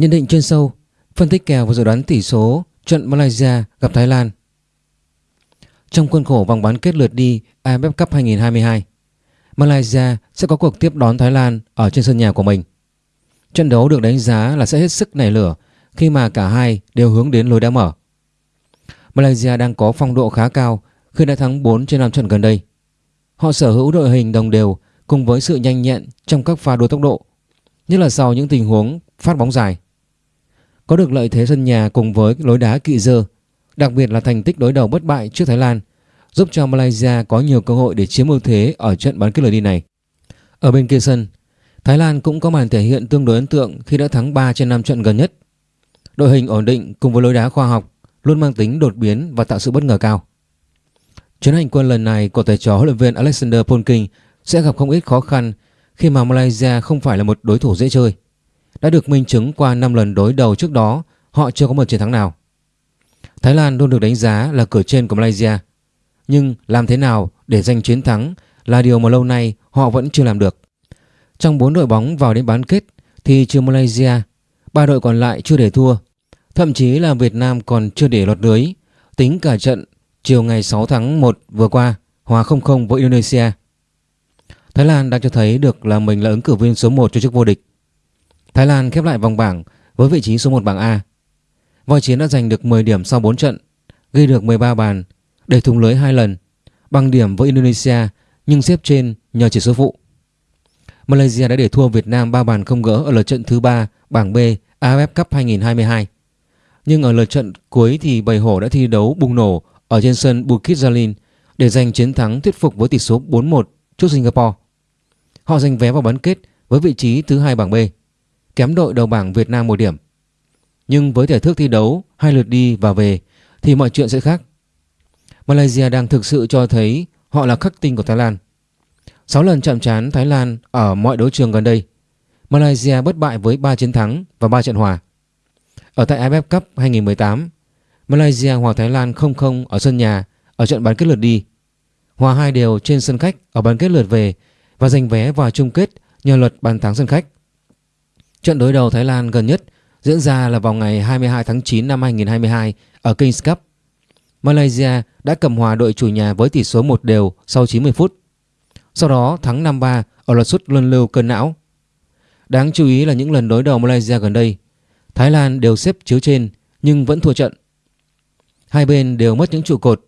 Nhận định chuyên sâu, phân tích kèo và dự đoán tỷ số trận Malaysia gặp Thái Lan. Trong khuôn khổ vòng bán kết lượt đi AFF Cup 2022, Malaysia sẽ có cuộc tiếp đón Thái Lan ở trên sân nhà của mình. Trận đấu được đánh giá là sẽ hết sức nảy lửa khi mà cả hai đều hướng đến lối đá mở. Malaysia đang có phong độ khá cao khi đã thắng 4 trên 5 trận gần đây. Họ sở hữu đội hình đồng đều cùng với sự nhanh nhẹn trong các pha đua tốc độ, nhất là sau những tình huống phát bóng dài. Có được lợi thế sân nhà cùng với lối đá kỵ dơ, đặc biệt là thành tích đối đầu bất bại trước Thái Lan, giúp cho Malaysia có nhiều cơ hội để chiếm ưu thế ở trận bán kết lượt đi này. Ở bên kia sân, Thái Lan cũng có màn thể hiện tương đối ấn tượng khi đã thắng 3 trên 5 trận gần nhất. Đội hình ổn định cùng với lối đá khoa học luôn mang tính đột biến và tạo sự bất ngờ cao. Chuyến hành quân lần này của thầy trò huấn luyện viên Alexander Polking sẽ gặp không ít khó khăn khi mà Malaysia không phải là một đối thủ dễ chơi. Đã được minh chứng qua 5 lần đối đầu trước đó, họ chưa có một chiến thắng nào. Thái Lan luôn được đánh giá là cửa trên của Malaysia. Nhưng làm thế nào để giành chiến thắng là điều mà lâu nay họ vẫn chưa làm được. Trong 4 đội bóng vào đến bán kết thì trừ Malaysia, ba đội còn lại chưa để thua. Thậm chí là Việt Nam còn chưa để lọt lưới, tính cả trận chiều ngày 6 tháng 1 vừa qua hòa 0-0 với Indonesia. Thái Lan đang cho thấy được là mình là ứng cử viên số 1 cho chức vô địch. Thái Lan khép lại vòng bảng với vị trí số 1 bảng A. Voi Chiến đã giành được 10 điểm sau 4 trận, ghi được 13 bàn, để thủng lưới hai lần, bằng điểm với Indonesia nhưng xếp trên nhờ chỉ số phụ. Malaysia đã để thua Việt Nam 3 bàn không gỡ ở lượt trận thứ 3 bảng B AFF Cup 2022. Nhưng ở lượt trận cuối thì Bầy Hổ đã thi đấu bùng nổ ở trên sân Bukit Jalil để giành chiến thắng thuyết phục với tỷ số 4-1 trước Singapore. Họ giành vé vào bán kết với vị trí thứ hai bảng B, kém đội đầu bảng Việt Nam một điểm. Nhưng với thể thức thi đấu hai lượt đi và về thì mọi chuyện sẽ khác. Malaysia đang thực sự cho thấy họ là khắc tinh của Thái Lan. 6 lần chạm trán Thái Lan ở mọi đấu trường gần đây. Malaysia bất bại với 3 chiến thắng và 3 trận hòa. Ở tại AFF Cup 2018, Malaysia hòa Thái Lan 0-0 ở sân nhà ở trận bán kết lượt đi. Hòa hai đều trên sân khách ở bán kết lượt về và giành vé vào chung kết nhờ luật bàn thắng sân khách. Trận đối đầu Thái Lan gần nhất diễn ra là vào ngày 22 tháng 9 năm 2022 ở Kings Cup. Malaysia đã cầm hòa đội chủ nhà với tỷ số 1 đều sau 90 phút. Sau đó thắng 5-3 ở loạt sút luân lưu cơn não. Đáng chú ý là những lần đối đầu Malaysia gần đây, Thái Lan đều xếp chiếu trên nhưng vẫn thua trận. Hai bên đều mất những trụ cột.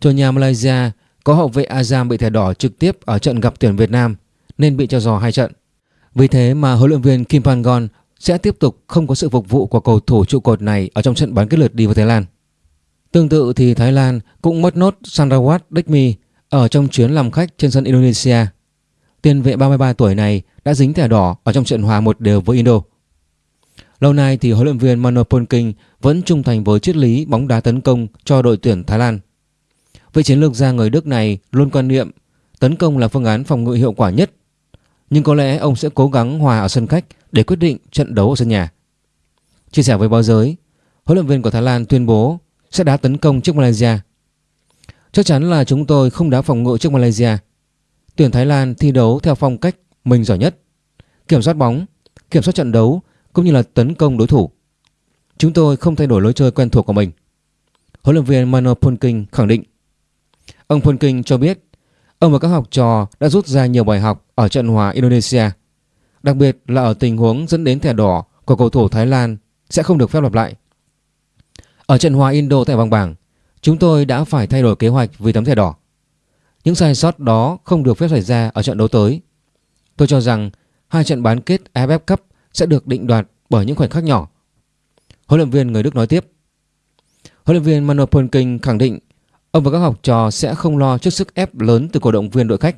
Chủ nhà Malaysia có hậu vệ Azam bị thẻ đỏ trực tiếp ở trận gặp tuyển Việt Nam nên bị cho dò hai trận. Vì thế mà huấn luyện viên Kim Pangon sẽ tiếp tục không có sự phục vụ của cầu thủ trụ cột này ở trong trận bán kết lượt đi với Thái Lan. Tương tự thì Thái Lan cũng mất nốt Sandrawat Dekmi ở trong chuyến làm khách trên sân Indonesia. Tiền vệ 33 tuổi này đã dính thẻ đỏ ở trong trận hòa một đều với Indo. Lâu nay thì huấn luyện viên Mano Polking vẫn trung thành với triết lý bóng đá tấn công cho đội tuyển Thái Lan. Vị chiến lược gia người Đức này luôn quan niệm tấn công là phương án phòng ngự hiệu quả nhất. Nhưng có lẽ ông sẽ cố gắng hòa ở sân khách để quyết định trận đấu ở sân nhà. Chia sẻ với báo giới, huấn luyện viên của Thái Lan tuyên bố sẽ đá tấn công trước Malaysia. Chắc chắn là chúng tôi không đá phòng ngự trước Malaysia. Tuyển Thái Lan thi đấu theo phong cách mình giỏi nhất. Kiểm soát bóng, kiểm soát trận đấu cũng như là tấn công đối thủ. Chúng tôi không thay đổi lối chơi quen thuộc của mình. Huấn luyện viên Mano Polking khẳng định. Ông Polking cho biết ông và các học trò đã rút ra nhiều bài học ở trận hòa Indonesia. Đặc biệt là ở tình huống dẫn đến thẻ đỏ của cầu thủ Thái Lan sẽ không được phép lặp lại. Ở trận hòa Indo tại vòng bảng, chúng tôi đã phải thay đổi kế hoạch vì tấm thẻ đỏ. Những sai sót đó không được phép xảy ra ở trận đấu tới. Tôi cho rằng hai trận bán kết AFF Cup sẽ được định đoạt bởi những khoảnh khắc nhỏ. Huấn luyện viên người Đức nói tiếp. Huấn luyện viên Manuel Polking khẳng định ông và các học trò sẽ không lo trước sức ép lớn từ cổ động viên đội khách.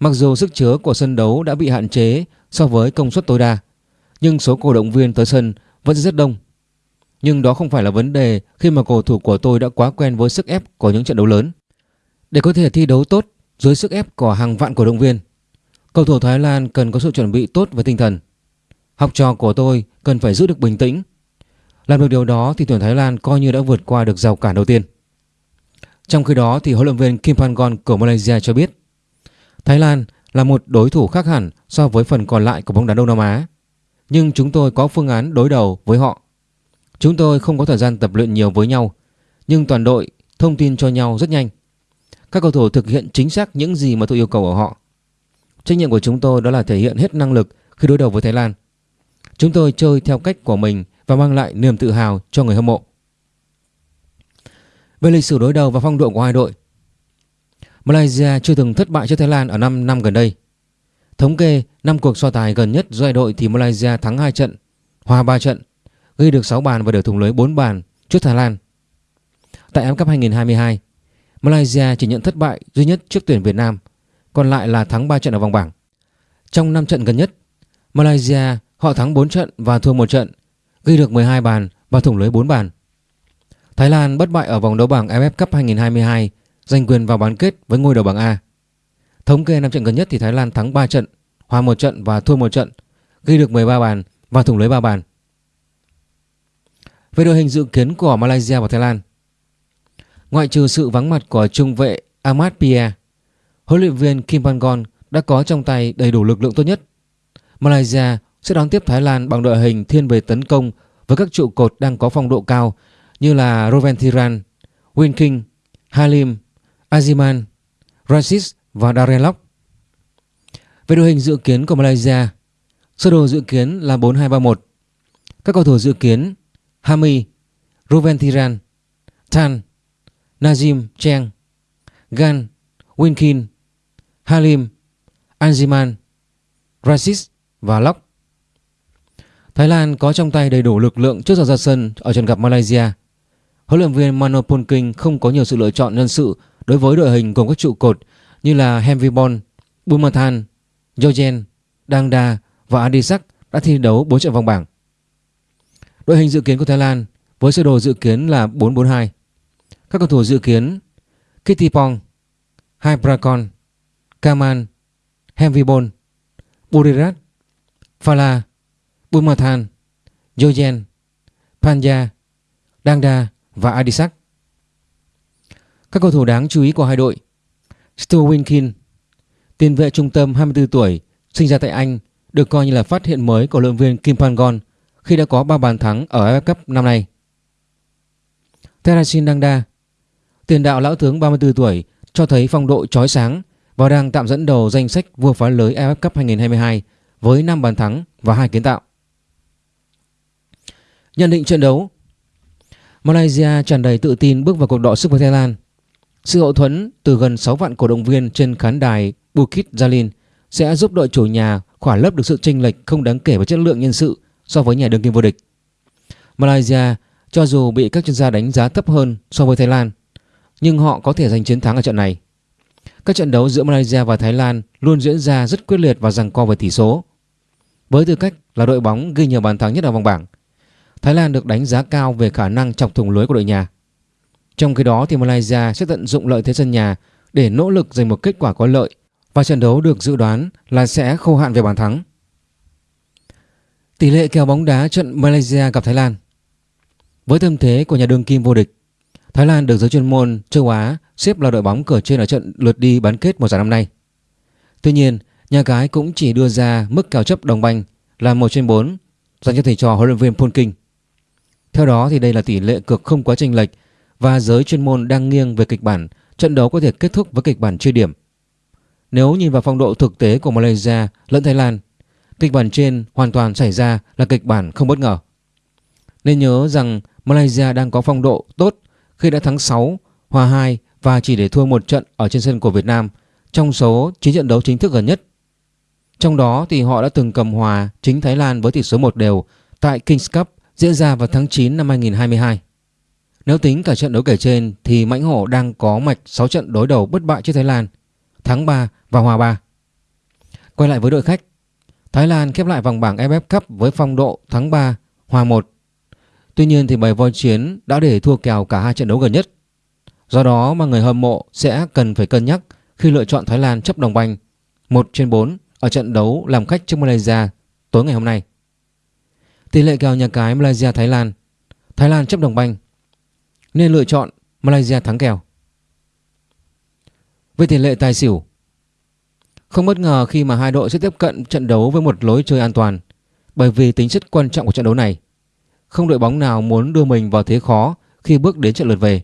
Mặc dù sức chứa của sân đấu đã bị hạn chế so với công suất tối đa, nhưng số cổ động viên tới sân vẫn rất đông. Nhưng đó không phải là vấn đề khi mà cầu thủ của tôi đã quá quen với sức ép của những trận đấu lớn. Để có thể thi đấu tốt dưới sức ép của hàng vạn cổ động viên, cầu thủ Thái Lan cần có sự chuẩn bị tốt về tinh thần. Học trò của tôi cần phải giữ được bình tĩnh. Làm được điều đó thì tuyển Thái Lan coi như đã vượt qua được rào cản đầu tiên. Trong khi đó thì huấn luyện viên Kim Pangon của Malaysia cho biết Thái Lan là một đối thủ khác hẳn so với phần còn lại của bóng đá Đông Nam Á. nhưng chúng tôi có phương án đối đầu với họ. Chúng tôi không có thời gian tập luyện nhiều với nhau, nhưng toàn đội thông tin cho nhau rất nhanh. Các cầu thủ thực hiện chính xác những gì mà tôi yêu cầu ở họ. Trách nhiệm của chúng tôi đó là thể hiện hết năng lực khi đối đầu với Thái Lan. Chúng tôi chơi theo cách của mình và mang lại niềm tự hào cho người hâm mộ. Về lịch sử đối đầu và phong độ của hai đội, Malaysia chưa từng thất bại trước Thái Lan ở 5 năm gần đây. Thống kê 5 cuộc so tài gần nhất giữa hai đội thì Malaysia thắng 2 trận, hòa 3 trận, ghi được 6 bàn và để thủng lưới 4 bàn trước Thái Lan. Tại AFF Cup 2022, Malaysia chỉ nhận thất bại duy nhất trước tuyển Việt Nam, còn lại là thắng 3 trận ở vòng bảng. Trong 5 trận gần nhất, Malaysia họ thắng 4 trận và thua 1 trận, ghi được 12 bàn và thủng lưới 4 bàn. Thái Lan bất bại ở vòng đấu bảng AFF Cup 2022, giành quyền vào bán kết với ngôi đầu bảng A. Thống kê năm trận gần nhất thì Thái Lan thắng 3 trận, hòa 1 trận và thua 1 trận, ghi được 13 bàn và thủng lưới 3 bàn. Về đội hình dự kiến của Malaysia và Thái Lan, ngoại trừ sự vắng mặt của trung vệ Ahmad Pia, huấn luyện viên Kim Pangon đã có trong tay đầy đủ lực lượng tốt nhất. Malaysia sẽ đón tiếp Thái Lan bằng đội hình thiên về tấn công với các trụ cột đang có phong độ cao như là Roventiran, Winking, Halim, Aziman, Rasis và Darren Lock. Về đội hình dự kiến của Malaysia, sơ đồ dự kiến là 4-2-3-1. Các cầu thủ dự kiến Hami, Ruben Tiran, Tan, Najim Cheng, Gan, Winkin, Halim, Anziman, Rasis và Lock. Thái Lan có trong tay đầy đủ lực lượng trước giờ ra sân ở trận gặp Malaysia. Huấn luyện viên Mano Polking không có nhiều sự lựa chọn nhân sự đối với đội hình gồm các trụ cột như là Hemvibon, Bumathan, Jojen, Dangda và Adisak đã thi đấu 4 trận vòng bảng. Đội hình dự kiến của Thái Lan với sơ đồ dự kiến là 4-4-2. Các cầu thủ dự kiến Kittipong, Hyprakon, Kaman, Hemvibon, Burirat, Phala, Bumathan, Jojen, Panja, Dangda và Adisak. Các cầu thủ đáng chú ý của hai đội Stuart Winkin, tiền vệ trung tâm 24 tuổi, sinh ra tại Anh, được coi như là phát hiện mới của luyện viên Kim Pangon khi đã có 3 bàn thắng ở AFF Cup năm nay. Terasin Dangda, tiền đạo lão tướng 34 tuổi, cho thấy phong độ chói sáng và đang tạm dẫn đầu danh sách vua phá lưới AFF Cup 2022 với 5 bàn thắng và 2 kiến tạo. Nhận định trận đấu Malaysia tràn đầy tự tin bước vào cuộc đọ sức với Thái Lan. Sự hậu thuẫn từ gần 6 vạn cổ động viên trên khán đài Bukit Jalil sẽ giúp đội chủ nhà khỏa lấp được sự chênh lệch không đáng kể về chất lượng nhân sự so với nhà đương kim vô địch. Malaysia cho dù bị các chuyên gia đánh giá thấp hơn so với Thái Lan, nhưng họ có thể giành chiến thắng ở trận này. Các trận đấu giữa Malaysia và Thái Lan luôn diễn ra rất quyết liệt và giằng co về tỷ số. Với tư cách là đội bóng ghi nhiều bàn thắng nhất ở vòng bảng, Thái Lan được đánh giá cao về khả năng chọc thủng lưới của đội nhà. Trong khi đó thì Malaysia sẽ tận dụng lợi thế sân nhà để nỗ lực giành một kết quả có lợi và trận đấu được dự đoán là sẽ khô hạn về bàn thắng. Tỷ lệ kèo bóng đá trận Malaysia gặp Thái Lan Với tâm thế của nhà đương kim vô địch, Thái Lan được giới chuyên môn châu Á xếp là đội bóng cửa trên ở trận lượt đi bán kết mùa giải năm nay. Tuy nhiên, nhà cái cũng chỉ đưa ra mức kèo chấp đồng banh là 1 trên 4 dành cho thầy trò huấn luyện viên Polking. Theo đó thì đây là tỷ lệ cược không quá chênh lệch và giới chuyên môn đang nghiêng về kịch bản trận đấu có thể kết thúc với kịch bản chia điểm. Nếu nhìn vào phong độ thực tế của Malaysia lẫn Thái Lan, kịch bản trên hoàn toàn xảy ra là kịch bản không bất ngờ. Nên nhớ rằng Malaysia đang có phong độ tốt khi đã thắng 6, hòa 2 và chỉ để thua một trận ở trên sân của Việt Nam trong số 9 trận đấu chính thức gần nhất. Trong đó thì họ đã từng cầm hòa chính Thái Lan với tỷ số 1 đều tại Kings Cup diễn ra vào tháng 9 năm 2022. Nếu tính cả trận đấu kể trên thì Mãnh Hổ đang có mạch 6 trận đối đầu bất bại trước Thái Lan, thắng 3 và hòa 3. Quay lại với đội khách, Thái Lan khép lại vòng bảng AFF Cup với phong độ thắng 3, hòa 1. Tuy nhiên thì bầy voi chiến đã để thua kèo cả hai trận đấu gần nhất. Do đó mà người hâm mộ sẽ cần phải cân nhắc khi lựa chọn Thái Lan chấp đồng banh 1 trên 4 ở trận đấu làm khách trước Malaysia tối ngày hôm nay. Tỷ lệ kèo nhà cái Malaysia Thái Lan Thái Lan chấp đồng banh nên lựa chọn Malaysia thắng kèo Về tỷ lệ tài xỉu Không bất ngờ khi mà hai đội sẽ tiếp cận trận đấu với một lối chơi an toàn bởi vì tính chất quan trọng của trận đấu này. Không đội bóng nào muốn đưa mình vào thế khó khi bước đến trận lượt về,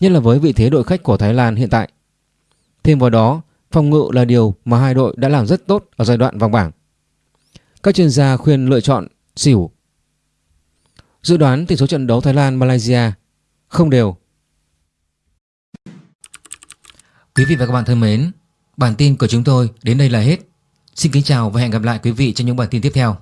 nhất là với vị thế đội khách của Thái Lan hiện tại. Thêm vào đó, phòng ngự là điều mà hai đội đã làm rất tốt ở giai đoạn vòng bảng. Các chuyên gia khuyên lựa chọn xỉu. Dự đoán tỷ số trận đấu Thái Lan Malaysia không đều. Quý vị và các bạn thân mến, bản tin của chúng tôi đến đây là hết. Xin kính chào và hẹn gặp lại quý vị trong những bản tin tiếp theo.